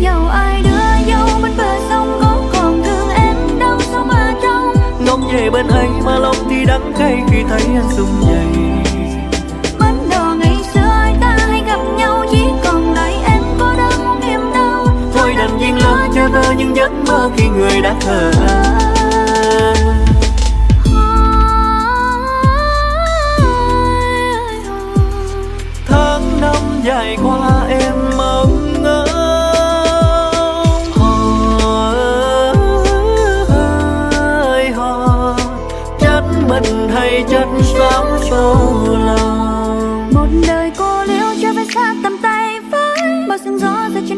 dẫu ai đưa dâu bên bờ sông có còn thương em đâu sao mà trong ngóng về bên anh mà lòng thì đắng cay khi thấy anh sum dày Ban đầu ngày xưa ta hay gặp nhau chỉ còn lại em có đau niềm đau. Thôi đành viên lỡ cho vỡ những giấc mơ khi người đã thờ. Tháng năm dài qua em mất hay chất xám sâu lòng. Một đời cô liễu cho phải xa tầm tay với, Bao sương gió rơi trên